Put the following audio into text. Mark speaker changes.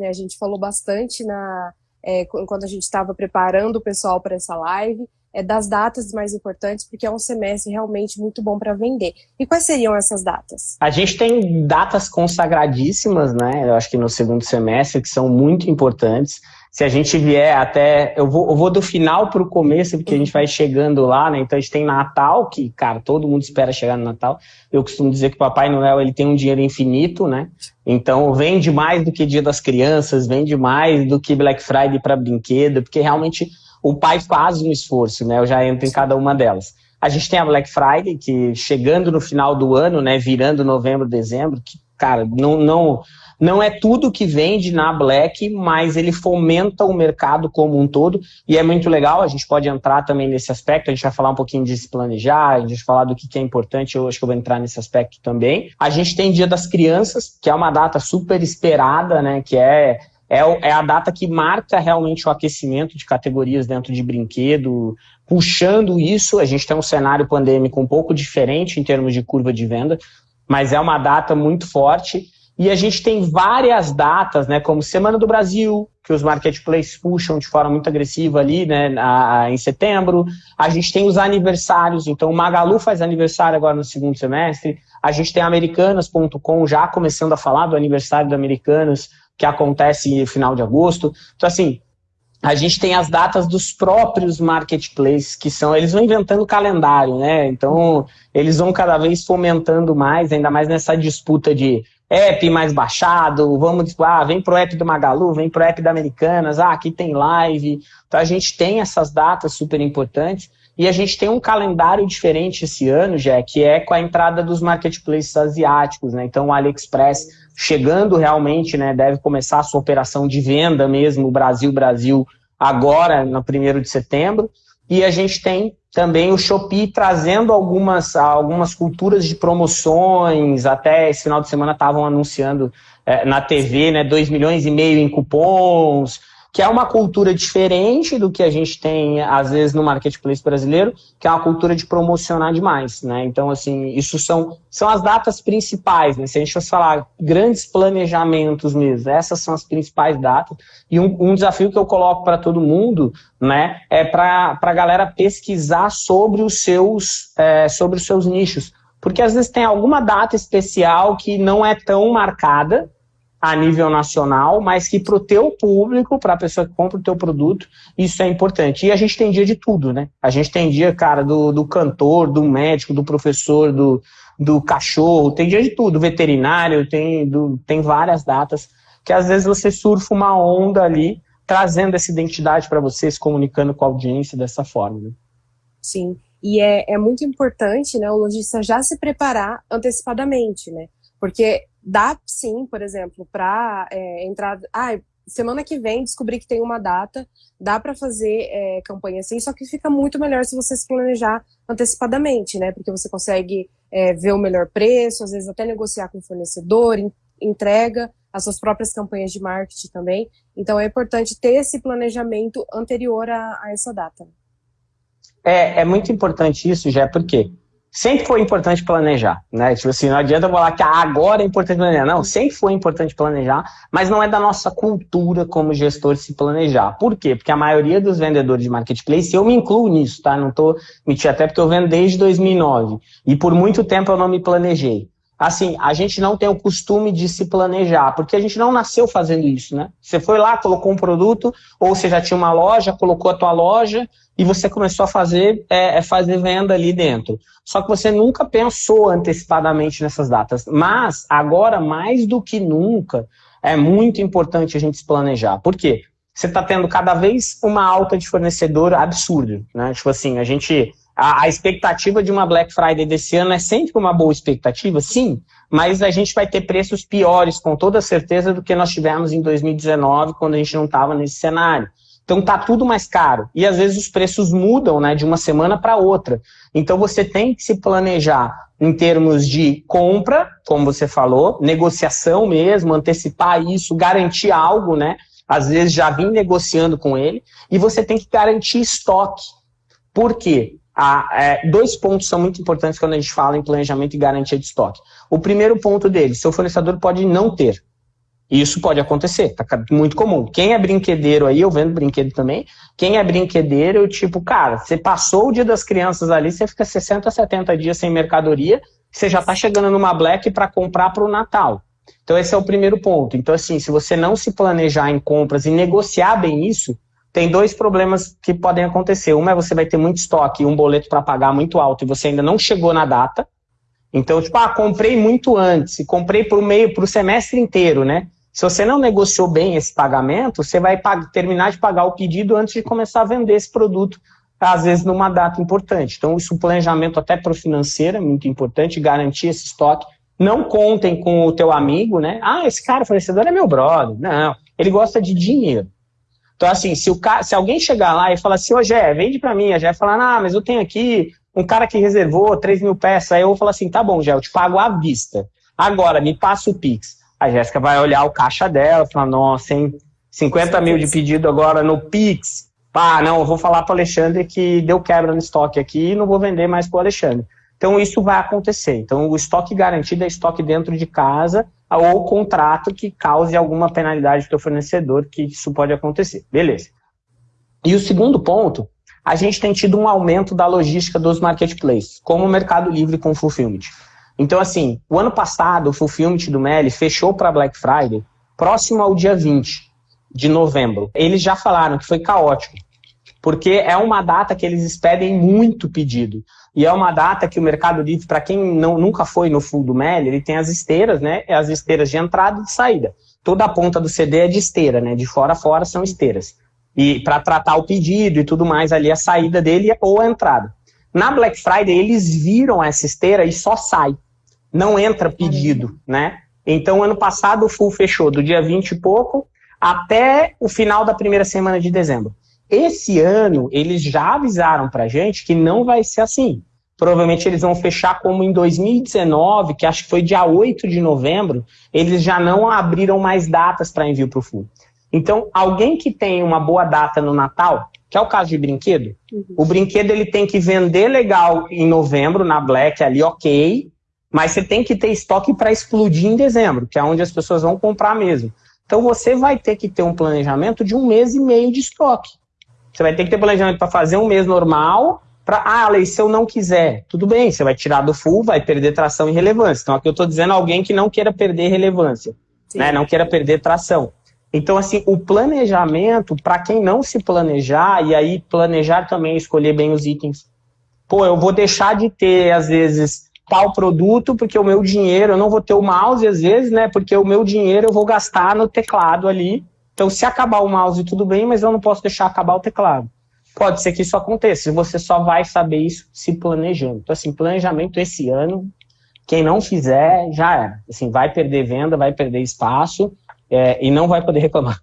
Speaker 1: A gente falou bastante na, é, enquanto a gente estava preparando o pessoal para essa live, é, das datas mais importantes, porque é um semestre realmente muito bom para vender. E quais seriam essas datas?
Speaker 2: A gente tem datas consagradíssimas, né? Eu acho que no segundo semestre, que são muito importantes. Se a gente vier até. Eu vou, eu vou do final para o começo, porque a gente vai chegando lá, né? Então a gente tem Natal, que, cara, todo mundo espera chegar no Natal. Eu costumo dizer que o Papai Noel ele tem um dinheiro infinito, né? Então vende mais do que Dia das Crianças, vende mais do que Black Friday para brinquedo, porque realmente o pai faz um esforço, né? Eu já entro em cada uma delas. A gente tem a Black Friday, que chegando no final do ano, né, virando novembro, dezembro, que, cara, não, não, não é tudo que vende na Black, mas ele fomenta o mercado como um todo, e é muito legal, a gente pode entrar também nesse aspecto, a gente vai falar um pouquinho de se planejar, a gente vai falar do que é importante, eu acho que eu vou entrar nesse aspecto também. A gente tem Dia das Crianças, que é uma data super esperada, né, que é é, é a data que marca realmente o aquecimento de categorias dentro de brinquedo, puxando isso. A gente tem um cenário pandêmico um pouco diferente em termos de curva de venda, mas é uma data muito forte. E a gente tem várias datas, né, como Semana do Brasil, que os marketplaces puxam de forma muito agressiva ali, né, em setembro. A gente tem os aniversários, então o Magalu faz aniversário agora no segundo semestre. A gente tem Americanas.com já começando a falar do aniversário da Americanas, que acontece no final de agosto. Então, assim, a gente tem as datas dos próprios marketplaces, que são, eles vão inventando calendário, né? Então, eles vão cada vez fomentando mais, ainda mais nessa disputa de app mais baixado, vamos, ah, vem pro app do Magalu, vem pro app da Americanas, ah, aqui tem live. Então, a gente tem essas datas super importantes. E a gente tem um calendário diferente esse ano, já que é com a entrada dos marketplaces asiáticos, né? Então o AliExpress chegando realmente, né, deve começar a sua operação de venda mesmo, Brasil Brasil, agora no primeiro de setembro. E a gente tem também o Shopee trazendo algumas, algumas culturas de promoções, até esse final de semana estavam anunciando é, na TV, né, 2 milhões e meio em cupons, que é uma cultura diferente do que a gente tem, às vezes, no marketplace brasileiro, que é uma cultura de promocionar demais, né? Então, assim, isso são, são as datas principais, né? Se a gente fosse falar grandes planejamentos mesmo, essas são as principais datas. E um, um desafio que eu coloco para todo mundo, né, é para a galera pesquisar sobre os seus, é, sobre os seus nichos. Porque às vezes tem alguma data especial que não é tão marcada, a nível nacional, mas que para o teu público, para a pessoa que compra o teu produto, isso é importante. E a gente tem dia de tudo, né? A gente tem dia, cara, do, do cantor, do médico, do professor, do, do cachorro, tem dia de tudo, veterinário, tem, do, tem várias datas que às vezes você surfa uma onda ali, trazendo essa identidade para você, se comunicando com a audiência dessa forma. Né?
Speaker 1: Sim, e é, é muito importante, né, o lojista já se preparar antecipadamente, né? Porque dá sim, por exemplo, para é, entrar. Ah, semana que vem descobri que tem uma data, dá para fazer é, campanha assim, só que fica muito melhor se você se planejar antecipadamente, né? Porque você consegue é, ver o melhor preço, às vezes até negociar com o fornecedor, entrega as suas próprias campanhas de marketing também. Então é importante ter esse planejamento anterior a, a essa data.
Speaker 2: É, é muito importante isso, já porque sempre foi importante planejar, né? Tipo assim, não adianta falar que agora é importante planejar. Não, sempre foi importante planejar, mas não é da nossa cultura como gestor se planejar. Por quê? Porque a maioria dos vendedores de marketplace, eu me incluo nisso, tá? Não tô mentindo até porque eu vendo desde 2009 e por muito tempo eu não me planejei. Assim, a gente não tem o costume de se planejar, porque a gente não nasceu fazendo isso, né? Você foi lá, colocou um produto, ou você já tinha uma loja, colocou a tua loja, e você começou a fazer, é, é, fazer venda ali dentro. Só que você nunca pensou antecipadamente nessas datas. Mas agora, mais do que nunca, é muito importante a gente se planejar. Por quê? Você está tendo cada vez uma alta de fornecedor absurda. Né? Tipo assim, a gente. A, a expectativa de uma Black Friday desse ano é sempre uma boa expectativa, sim, mas a gente vai ter preços piores, com toda certeza, do que nós tivemos em 2019, quando a gente não estava nesse cenário. Então tá tudo mais caro. E às vezes os preços mudam né, de uma semana para outra. Então você tem que se planejar em termos de compra, como você falou, negociação mesmo, antecipar isso, garantir algo, né? Às vezes já vim negociando com ele, e você tem que garantir estoque. Por quê? É, dois pontos são muito importantes quando a gente fala em planejamento e garantia de estoque. O primeiro ponto dele, seu fornecedor pode não ter. Isso pode acontecer, tá muito comum. Quem é brinquedeiro aí, eu vendo brinquedo também, quem é brinquedeiro, tipo, cara, você passou o dia das crianças ali, você fica 60, 70 dias sem mercadoria, você já tá chegando numa Black para comprar para o Natal. Então esse é o primeiro ponto. Então assim, se você não se planejar em compras e negociar bem isso, tem dois problemas que podem acontecer. Uma é você vai ter muito estoque e um boleto para pagar muito alto e você ainda não chegou na data. Então, tipo, ah, comprei muito antes, comprei para o meio, para o semestre inteiro, né? Se você não negociou bem esse pagamento, você vai terminar de pagar o pedido antes de começar a vender esse produto, às vezes numa data importante. Então, isso, o planejamento até para o financeiro é muito importante, garantir esse estoque. Não contem com o teu amigo, né? Ah, esse cara fornecedor é meu brother. Não, ele gosta de dinheiro. Então, assim, se, o ca... se alguém chegar lá e falar assim, ô Gé, vende para mim, a Gé falar, ah, mas eu tenho aqui um cara que reservou 3 mil peças, aí eu vou falar assim, tá bom, Gé, eu te pago à vista. Agora, me passa o Pix. A Jéssica vai olhar o caixa dela, falar, nossa, hein, 50 mil de pedido agora no Pix. Pá, não, eu vou falar para o Alexandre que deu quebra no estoque aqui e não vou vender mais para o Alexandre. Então isso vai acontecer. Então o estoque garantido é estoque dentro de casa ou contrato que cause alguma penalidade para o fornecedor, que isso pode acontecer. Beleza. E o segundo ponto, a gente tem tido um aumento da logística dos marketplaces, como o Mercado Livre com Fulfillment. Então, assim, o ano passado, o Fulfillment do Meli fechou para Black Friday próximo ao dia 20 de novembro. Eles já falaram que foi caótico, porque é uma data que eles expedem muito pedido. E é uma data que o Mercado Livre, para quem não, nunca foi no full do Meli, ele tem as esteiras, né? As esteiras de entrada e de saída. Toda a ponta do CD é de esteira, né? De fora a fora são esteiras. E para tratar o pedido e tudo mais ali, a saída dele ou a entrada. Na Black Friday, eles viram essa esteira e só sai não entra pedido, né? Então, ano passado, o full fechou do dia 20 e pouco até o final da primeira semana de dezembro. Esse ano, eles já avisaram pra gente que não vai ser assim. Provavelmente eles vão fechar como em 2019, que acho que foi dia 8 de novembro, eles já não abriram mais datas para envio para o full. Então, alguém que tem uma boa data no Natal, que é o caso de brinquedo, uhum. o brinquedo ele tem que vender legal em novembro, na Black ali, ok, mas você tem que ter estoque para explodir em dezembro, que é onde as pessoas vão comprar mesmo. Então você vai ter que ter um planejamento de um mês e meio de estoque. Você vai ter que ter planejamento para fazer um mês normal, para, ah, Lei, se eu não quiser, tudo bem, você vai tirar do full, vai perder tração e relevância. Então aqui eu estou dizendo alguém que não queira perder relevância, né? não queira perder tração. Então, assim, o planejamento, para quem não se planejar, e aí planejar também escolher bem os itens. Pô, eu vou deixar de ter, às vezes, tal produto, porque o meu dinheiro, eu não vou ter o mouse às vezes, né? Porque o meu dinheiro eu vou gastar no teclado ali. Então, se acabar o mouse, tudo bem, mas eu não posso deixar acabar o teclado. Pode ser que isso aconteça, você só vai saber isso se planejando. Então, assim, planejamento esse ano, quem não fizer, já era. Assim, vai perder venda, vai perder espaço é, e não vai poder reclamar.